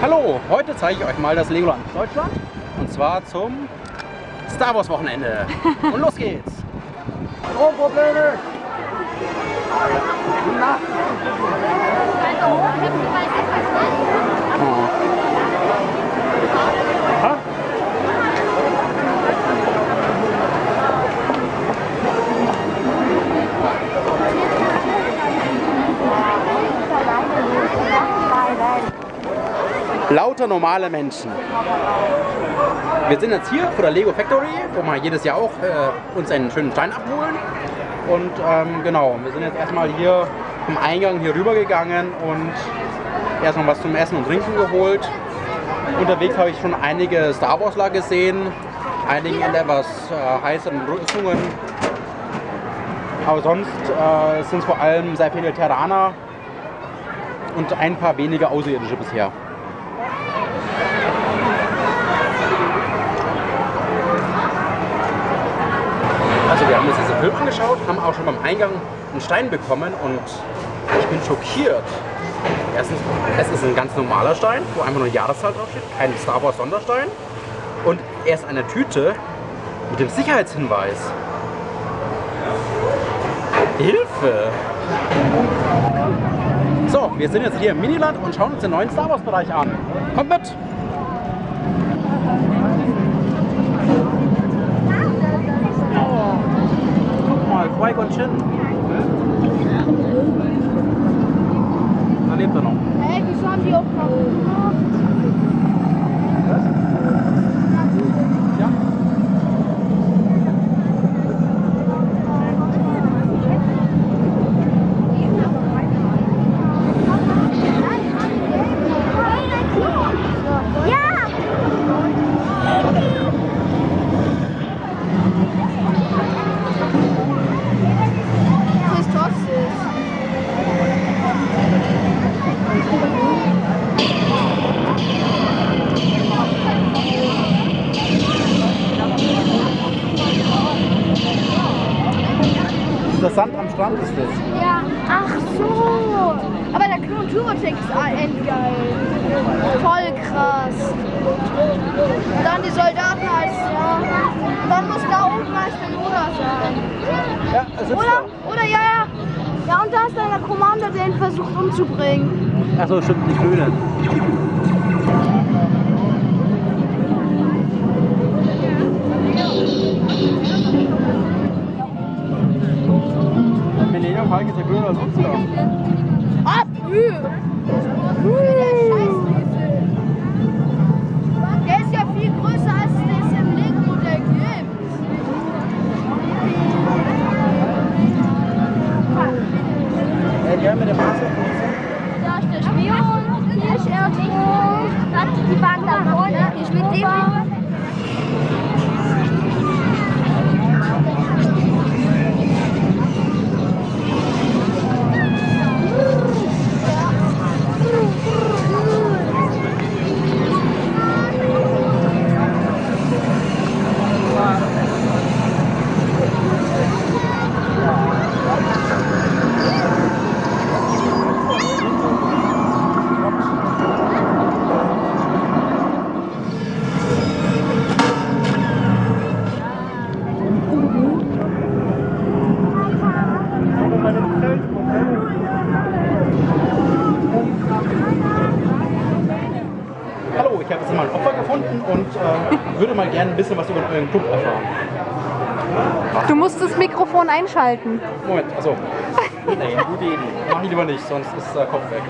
Hallo, heute zeige ich euch mal das Legoland Deutschland und zwar zum Star Wars Wochenende. Und los geht's! Stromprobleme! Oh. Aha. Lauter normale Menschen. Wir sind jetzt hier vor der Lego Factory, wo wir jedes Jahr auch äh, uns einen schönen Stein abholen. Und ähm, genau, wir sind jetzt erstmal hier vom Eingang hier rüber gegangen und erstmal was zum Essen und Trinken geholt. Unterwegs habe ich schon einige Star Wars Warsler gesehen, einigen etwas äh, heißeren Rüstungen. Aber sonst äh, sind es vor allem sehr viele Terraner und ein paar wenige Außerirdische bisher. Wir haben uns diesen Film angeschaut, haben auch schon beim Eingang einen Stein bekommen und ich bin schockiert. Erstens, es ist ein ganz normaler Stein, wo einfach nur Jahreszahl draufsteht, kein Star Wars Sonderstein. Und er ist eine Tüte mit dem Sicherheitshinweis. Hilfe! So, wir sind jetzt hier im Miniland und schauen uns den neuen Star Wars Bereich an. Kommt mit! Mal, Qui-Gon Jinn. Da lebt er noch. Hä, hey, wieso haben die auch noch... Was? Ja. Der Sand am Strand ist das. Ja, ach so. Aber der Klon Turbotex ist endgeil. Voll krass. Und dann die Soldaten als, ja. Und dann muss da oben Meister Yoda sein. Ja, es ist Oder, oder ja, ja. Ja, und da ist dann der Commander, der ihn versucht umzubringen. Achso, stimmt, die Grüne. Patagonia, 2030. gerne ein bisschen was über euren Club erfahren. Du musst das Mikrofon einschalten. Moment, also. Nee, gute Idee. Mach ich lieber nicht, sonst ist der Kopf weg.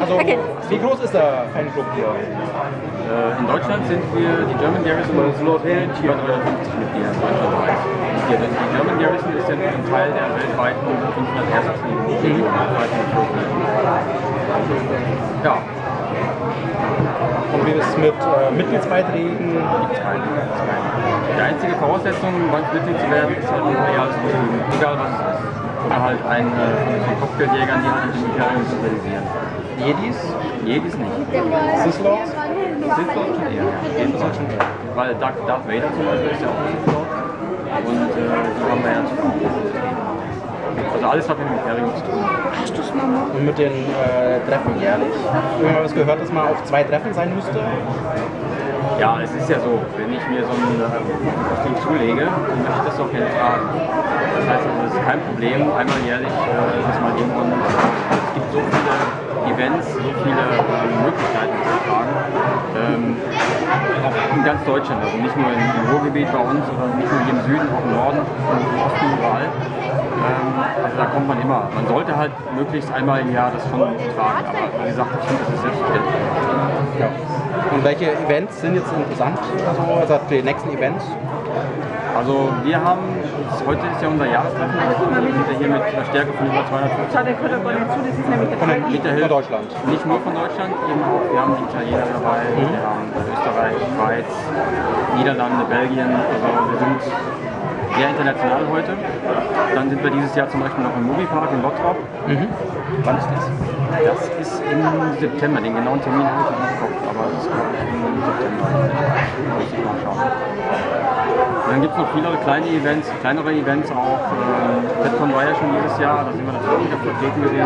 Also, Okay. wie groß ist der Fanclub hier? Äh, In Deutschland sind wir, die German Garrison ist über 350 Mitglieder deutschlandweit. Die, die German Garrison ist ja ein Teil der weltweiten 501. Legion. Ja, Und wie ist es mit äh, Mitgliedsbeiträgen? gibt es keine. Die einzige Voraussetzung, um uns Mitglied zu werden, ist halt ein Kostüm, egal was es ist. Oder halt ein äh, von so Kopfgeldjägern, die halt die Militärung sympathisieren. Jedis? Jedis nicht. Sislords? Sith Lord schon eher, schon eher. Weil Darth, Darth Vader zum Beispiel ist ja auch ein Sith Lord. Und äh, die haben wir ja zu Also alles hat mit dem Imperium zu tun. Und mit den äh, Treffen jährlich? Irgendwann was gehört, dass man auf zwei Treffen sein müsste? Ja, es ist ja so, wenn ich mir so ein äh, Kostüm zulege, dann möchte ich das auch gerne tragen. Das heißt also, es ist kein Problem, einmal jährlich äh, das mal irgendwann Es gibt so viele Events, so viele äh, Möglichkeiten zu tragen. Ähm, auch in ganz Deutschland, also nicht nur im, Ruhrgebiet bei uns oder nicht nur hier im Süden, auch im Norden, im Osten, überall. Ähm, also da kommt man immer. Man sollte halt möglichst einmal im Jahr das schon tragen. Aber wie gesagt, ich finde, das ist selbstverständlich. Ja. Und welche Events sind jetzt interessant? Also, also die nächsten Events? Also wir haben, heute ist ja unser Jahrestreffen, wir sind ja hier mit einer Stärke von über 250 Von, den, mit der von Hilfe. Deutschland. Nicht nur von Deutschland, eben auch, wir haben die Italiener dabei, wir haben Österreich, Schweiz, Niederlande, Belgien, also wir sind sehr international heute. Dann sind wir dieses Jahr zum Beispiel noch im Moviepark in Bottrop. Mhm. Wann ist das? Das ist im September, den genauen Termin habe ich nicht im Kopf, aber das ist glaube ich im September. Muss ich mal schauen. Dann gibt es noch viele kleine Events, kleinere Events auch. FedCon war ja schon dieses Jahr, da sind wir natürlich wieder vertreten gewesen.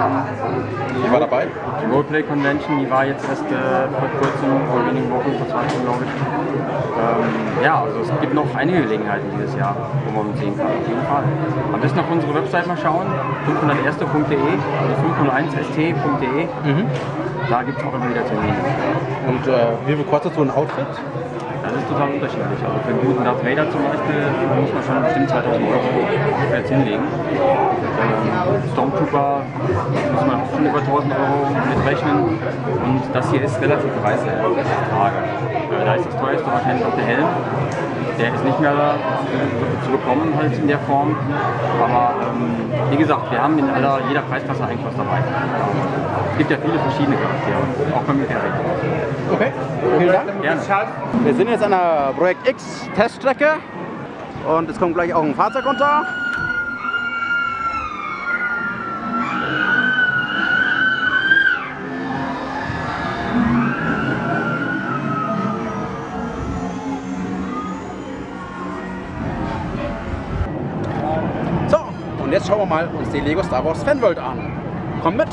Ich war dabei. Die Roleplay Convention, die war jetzt erst äh, vor kurzem, vor wenigen Wochen, vor zwei Wochen glaube ich. Ähm, ja, also es gibt noch einige Gelegenheiten dieses Jahr, wo man uns sehen kann, auf jeden Fall. Am besten auf unsere Website mal schauen, 501.de, also 501st.de. Da gibt es auch immer wieder Termine. Und äh, wie viel kostet so ein Outfit? Ist total unterschiedlich. Also für einen guten Darth Vader zum Beispiel muss man schon bestimmt 2000 Euro jetzt hinlegen. Ähm, Stormtrooper muss man auch schon über 1000 Euro mitrechnen. Und das hier ist relativ preiswert, Da ist das teuerste wahrscheinlich auch der Helm. Der ist nicht mehr zu bekommen halt in der Form. Aber ähm, wie gesagt, wir haben in aller, jeder Preisklasse eigentlich was dabei. Es gibt ja viele verschiedene Charaktere, auch beim Imperium. Okay, vielen Dank. Gerne. Wir sind jetzt an der Projekt X Teststrecke und es kommt gleich auch ein Fahrzeug runter. Mal uns die Lego Star Wars Fanworld an. Komm mit!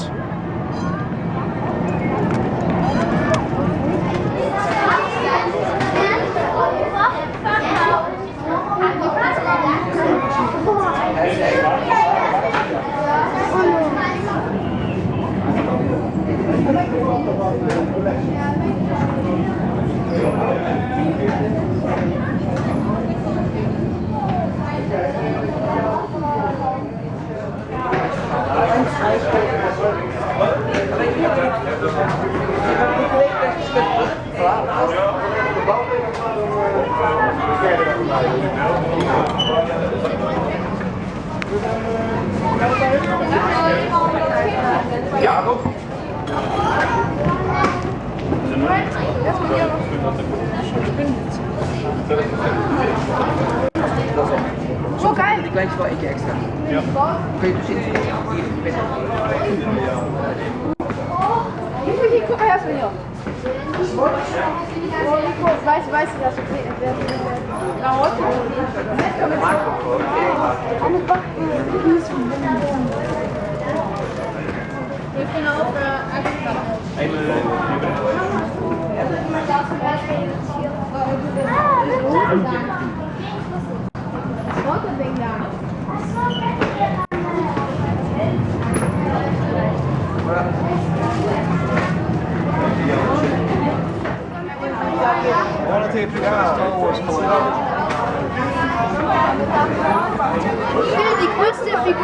Oh, geil. Gleich vor Ecke extra. Ja. Okay, du stehst jetzt auf jedem Bett. Wie viel hier? Guck mal her, Sven hier. Oh, Nico, weiß, weiß ich das. Okay, wer ist denn der? Na, heute. Komm jetzt. Eine Backen. Wir können auch äh, Ich finde, die coolste Figur?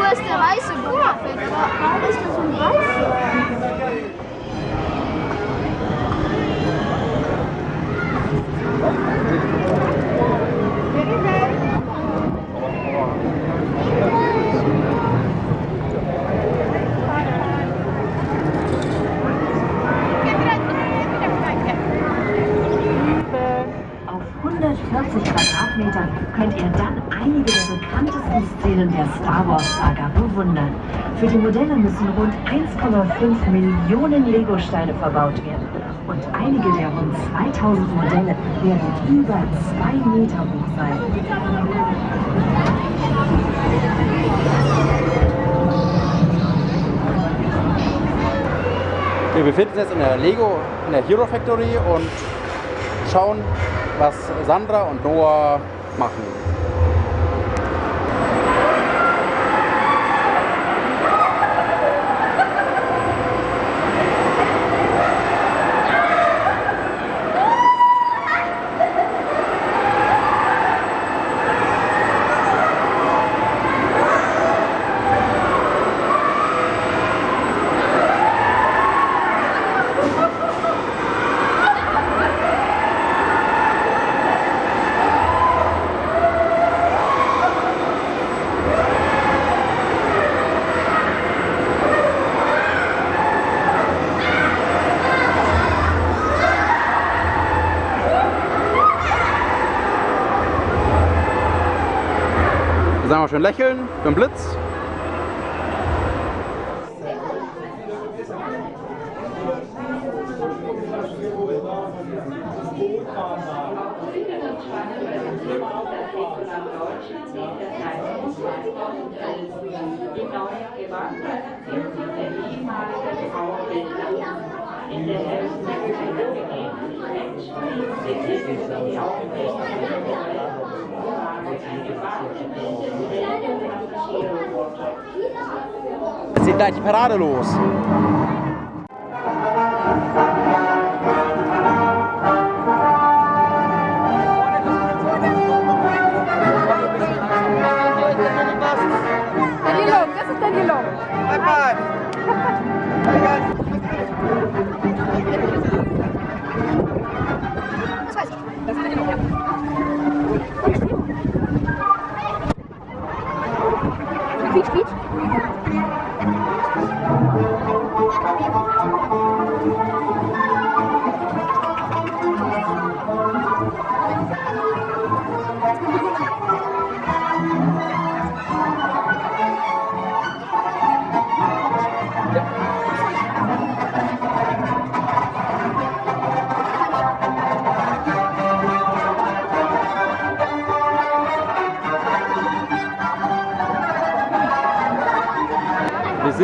Star Wars-Saga bewundern. Für die Modelle müssen rund 1,5 Millionen Lego-Steine verbaut werden. Und einige der rund 2000 Modelle werden über 2 Meter hoch sein. Wir befinden uns jetzt in der Lego, in der Hero Factory und schauen, was Sandra und Noah machen. Wir schön lächeln für den Blitz. Die Gewandhaus sind gleich die Parade los.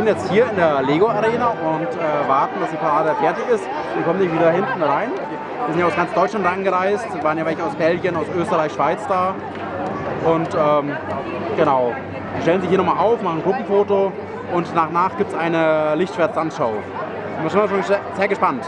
Sind jetzt hier in der Lego Arena und äh, warten, dass die Parade fertig ist. Wir kommen nicht wieder hinten rein. Wir sind ja aus ganz Deutschland angereist, waren ja welche aus Belgien, aus Österreich, Schweiz da. Und ähm, genau, die stellen sich hier nochmal auf, machen ein Gruppenfoto und nach nach gibt es eine Lichtschwert-Tanzshow. Wir sind schon sehr gespannt.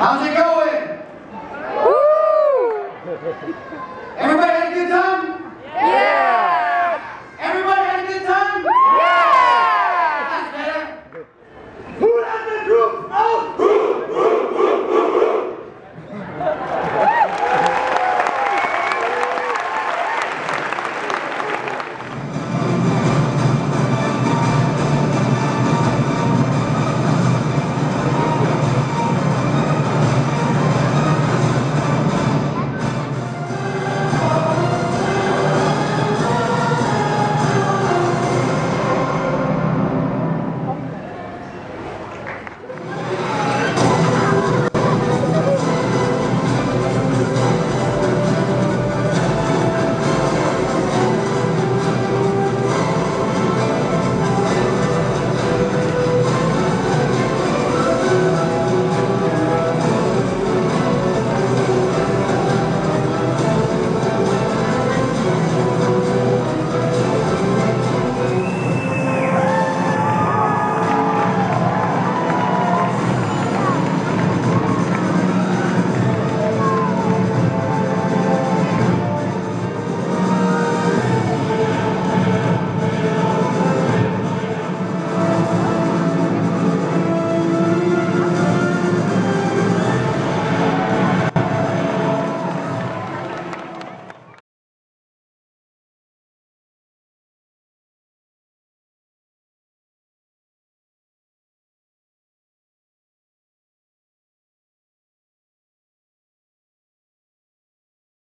How's it going?